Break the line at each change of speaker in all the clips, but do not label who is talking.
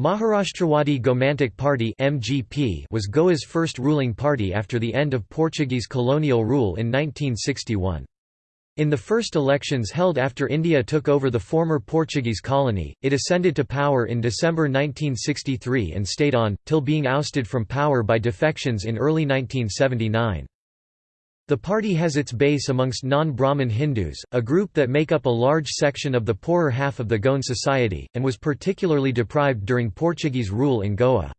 Maharashtrawadi Gomantak Party (MGP) was Goa's first ruling party after the end of Portuguese colonial rule in 1961. In the first elections held after India took over the former Portuguese colony, it ascended to power in December 1963 and stayed on, till being ousted from power by defections in early 1979. The party has its base amongst non-Brahmin Hindus, a group that make up a large section of the poorer half of the Goan society, and was particularly deprived during Portuguese rule in Goa.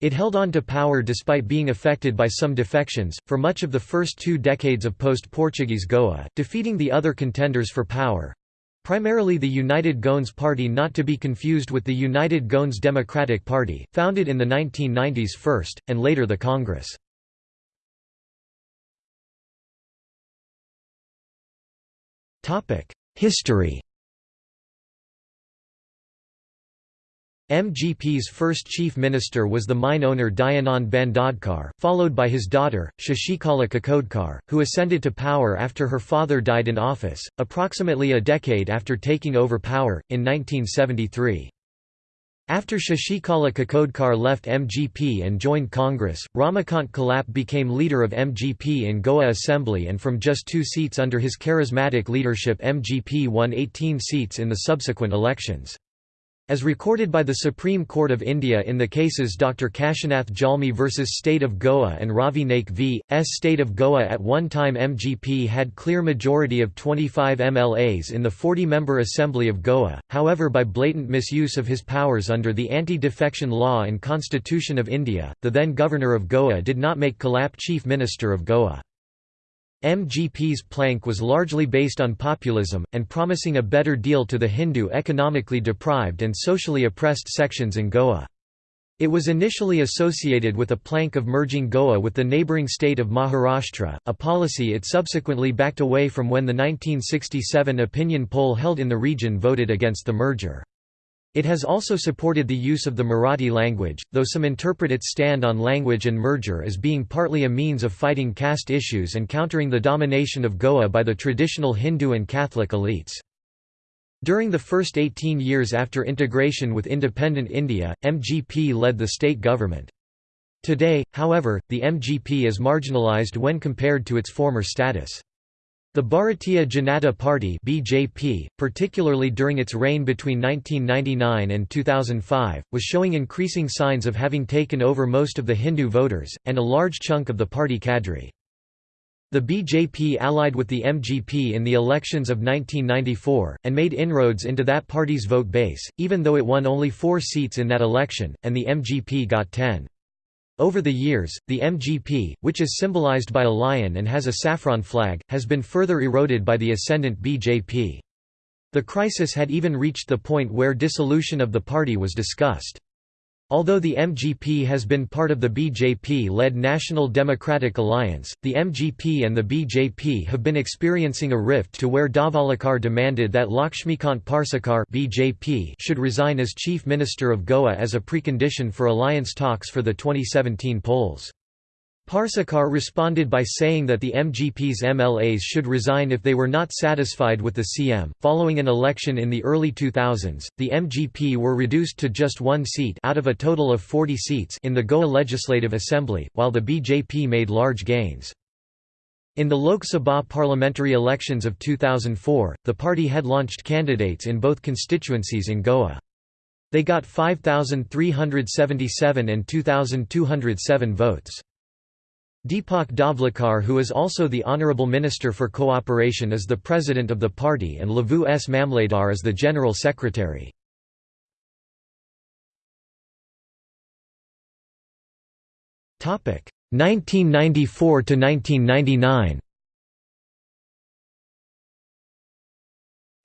It held on to power despite being affected by some defections, for much of the first two decades of post-Portuguese Goa, defeating the other contenders for power—primarily the United Goans Party not to be confused with the United Goans Democratic Party, founded in the 1990s first, and later the Congress. History MGP's first chief minister was the mine owner Dayanand Bandodkar, followed by his daughter, Shashikala Kakodkar, who ascended to power after her father died in office, approximately a decade after taking over power, in 1973. After Shashikala Kakodkar left MGP and joined Congress, Ramakant Khalap became leader of MGP in Goa Assembly and from just two seats under his charismatic leadership MGP won 18 seats in the subsequent elections. As recorded by the Supreme Court of India in the cases Dr. Kashinath Jalmi vs State of Goa and Ravi Naik v. S. State of Goa at one time MGP had clear majority of 25 MLAs in the 40-member Assembly of Goa, however by blatant misuse of his powers under the Anti-Defection Law and Constitution of India, the then Governor of Goa did not make Khalap Chief Minister of Goa. MGP's plank was largely based on populism, and promising a better deal to the Hindu economically deprived and socially oppressed sections in Goa. It was initially associated with a plank of merging Goa with the neighbouring state of Maharashtra, a policy it subsequently backed away from when the 1967 opinion poll held in the region voted against the merger. It has also supported the use of the Marathi language, though some interpret its stand on language and merger as being partly a means of fighting caste issues and countering the domination of Goa by the traditional Hindu and Catholic elites. During the first 18 years after integration with independent India, MGP led the state government. Today, however, the MGP is marginalized when compared to its former status. The Bharatiya Janata Party (BJP), particularly during its reign between 1999 and 2005, was showing increasing signs of having taken over most of the Hindu voters and a large chunk of the party cadre. The BJP allied with the MGP in the elections of 1994, and made inroads into that party's vote base, even though it won only four seats in that election, and the MGP got ten. Over the years, the MGP, which is symbolized by a lion and has a saffron flag, has been further eroded by the ascendant BJP. The crisis had even reached the point where dissolution of the party was discussed. Although the MGP has been part of the BJP-led National Democratic Alliance, the MGP and the BJP have been experiencing a rift to where Dhavalikar demanded that Lakshmikant Parsekar BJP should resign as Chief Minister of Goa as a precondition for alliance talks for the 2017 polls. Parsekar responded by saying that the MGP's MLAs should resign if they were not satisfied with the CM. Following an election in the early 2000s, the MGP were reduced to just one seat out of a total of 40 seats in the Goa Legislative Assembly, while the BJP made large gains. In the Lok Sabha parliamentary elections of 2004, the party had launched candidates in both constituencies in Goa. They got 5,377 and 2,207 votes. Deepak Dhavalikar who is also the Honourable Minister for Cooperation is the President of the party and Lavu S. Mamladar is the General Secretary. Topic 1994 to 1999.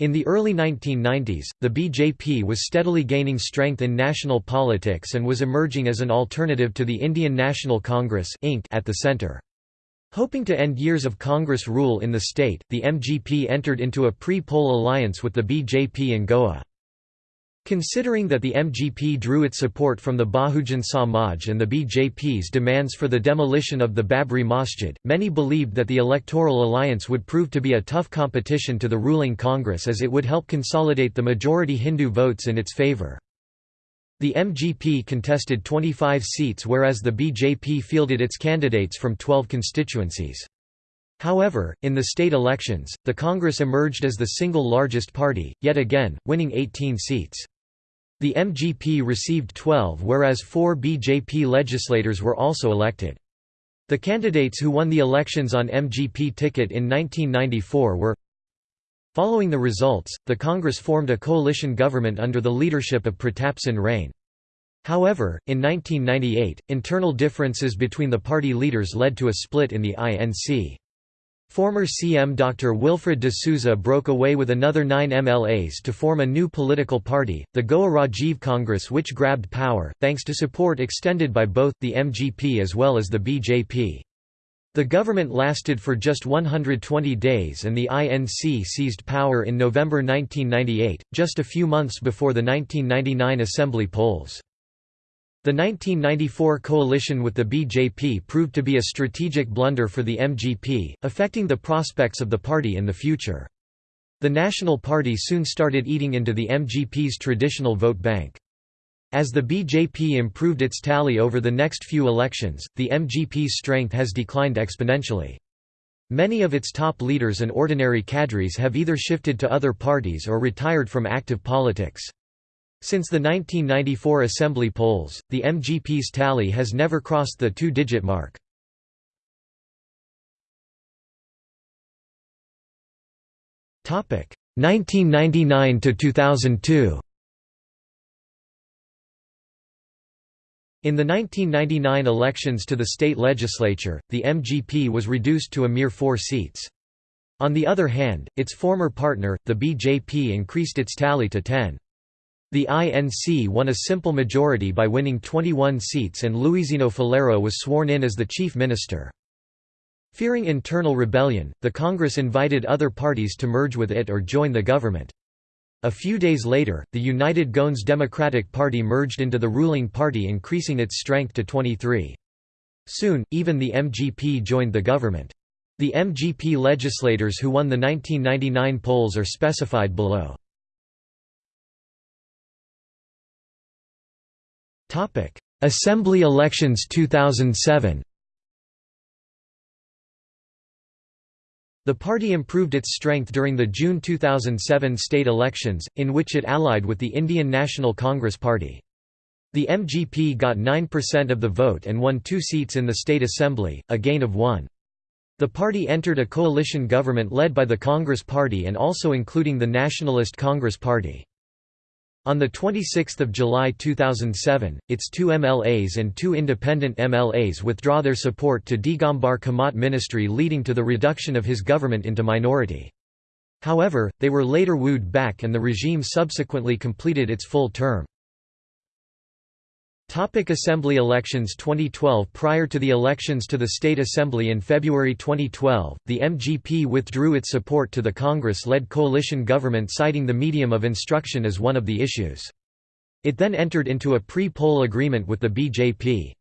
In the early 1990s, the BJP was steadily gaining strength in national politics and was emerging as an alternative to the Indian National Congress at the centre. Hoping to end years of Congress rule in the state, the MGP entered into a pre-poll alliance with the BJP in Goa. Considering that the MGP drew its support from the Bahujan Samaj and the BJP's demands for the demolition of the Babri Masjid, many believed that the electoral alliance would prove to be a tough competition to the ruling Congress as it would help consolidate the majority Hindu votes in its favour. The MGP contested 25 seats whereas the BJP fielded its candidates from 12 constituencies. However, in the state elections, the Congress emerged as the single largest party, yet again, winning 18 seats. The MGP received 12 whereas four BJP legislators were also elected. The candidates who won the elections on MGP ticket in 1994 were Following the results, the Congress formed a coalition government under the leadership of Pratap Singh Rane. However, in 1998, internal differences between the party leaders led to a split in the INC. Former CM Dr. Wilfred de Souza broke away with another nine MLAs to form a new political party, the Goa Rajiv Congress which grabbed power, thanks to support extended by both, the MGP as well as the BJP. The government lasted for just 120 days and the INC seized power in November 1998, just a few months before the 1999 assembly polls. The 1994 coalition with the BJP proved to be a strategic blunder for the MGP, affecting the prospects of the party in the future. The National Party soon started eating into the MGP's traditional vote bank. As the BJP improved its tally over the next few elections, the MGP's strength has declined exponentially. Many of its top leaders and ordinary cadres have either shifted to other parties or retired from active politics. Since the 1994 assembly polls, the MGP's tally has never crossed the two-digit mark. Topic 1999 to 2002. In the 1999 elections to the state legislature, the MGP was reduced to a mere four seats. On the other hand, its former partner, the BJP increased its tally to 10. The INC won a simple majority by winning 21 seats and Luizinho Faleiro was sworn in as the chief minister. Fearing internal rebellion, the Congress invited other parties to merge with it or join the government. A few days later, the United Goans Democratic Party merged into the ruling party increasing its strength to 23. Soon, even the MGP joined the government. The MGP legislators who won the 1999 polls are specified below. Assembly elections 2007 The party improved its strength during the June 2007 state elections, in which it allied with the Indian National Congress Party. The MGP got 9% of the vote and won two seats in the state assembly, a gain of one. The party entered a coalition government led by the Congress Party and also including the Nationalist Congress Party. On 26 July 2007, its two MLAs and two independent MLAs withdraw their support to Digambar Kamat ministry leading to the reduction of his government into minority. However, they were later wooed back and the regime subsequently completed its full term. Topic Assembly elections 2012 Prior to the elections to the State Assembly in February 2012, the MGP withdrew its support to the Congress-led coalition government citing the medium of instruction as one of the issues. It then entered into a pre-poll agreement with the BJP.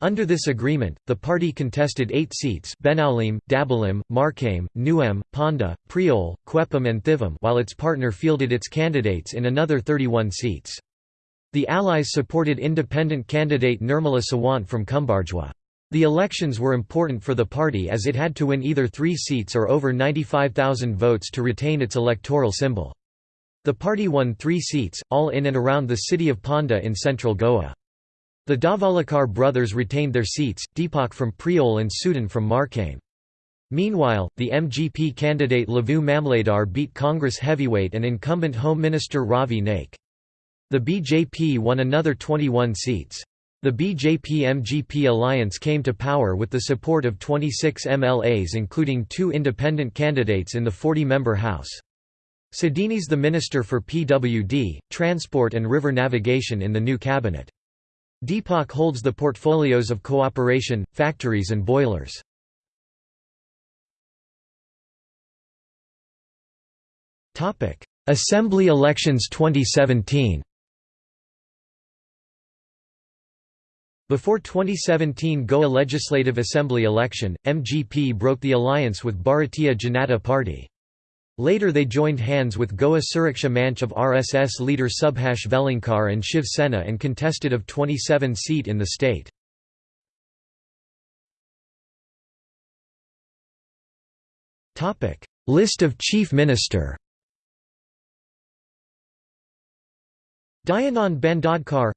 Under this agreement, the party contested eight seats Benaulim, Dabolim, Marcaim, Nuvem, Ponda, Priol, Quepem and Thivim while its partner fielded its candidates in another 31 seats. The Allies supported independent candidate Nirmala Sawant from Cumbarjua. The elections were important for the party as it had to win either three seats or over 95,000 votes to retain its electoral symbol. The party won three seats, all in and around the city of Ponda in central Goa. The Dhavalikar brothers retained their seats, Deepak from Priol and Sudin from Marcaim. Meanwhile, the MGP candidate Lavu Mamladar beat Congress heavyweight and incumbent Home Minister Ravi Naik. The BJP won another 21 seats. The BJP-MGP alliance came to power with the support of 26 MLAs including two independent candidates in the 40-member House. Sedini's the Minister for PWD, Transport and River Navigation in the new cabinet. Deepak holds the portfolios of cooperation, factories and boilers. Assembly elections 2017 Before 2017 Goa Legislative Assembly election, MGP broke the alliance with Bharatiya Janata Party. Later they joined hands with Goa Suraksha Manch of RSS leader Subhash Velingkar and Shiv Sena and contested of 27 seat in the state. List of Chief Minister Dayanand Bandodkar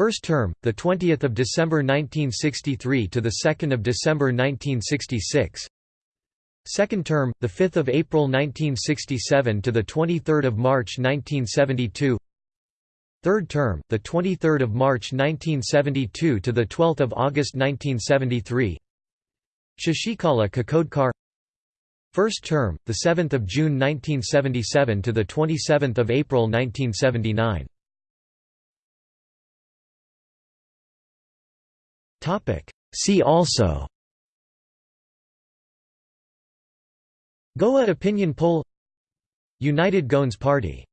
First term, the 20th of December 1963 to the 2nd of December 1966. Second term, the 5th of April 1967 to the 23rd of March 1972. Third term, the 23rd of March 1972 to the 12th of August 1973. Shashikala Kakodkar. First term, the 7th of June 1977 to the 27th of April 1979. Topic. See also. Goa opinion poll. United Goans Party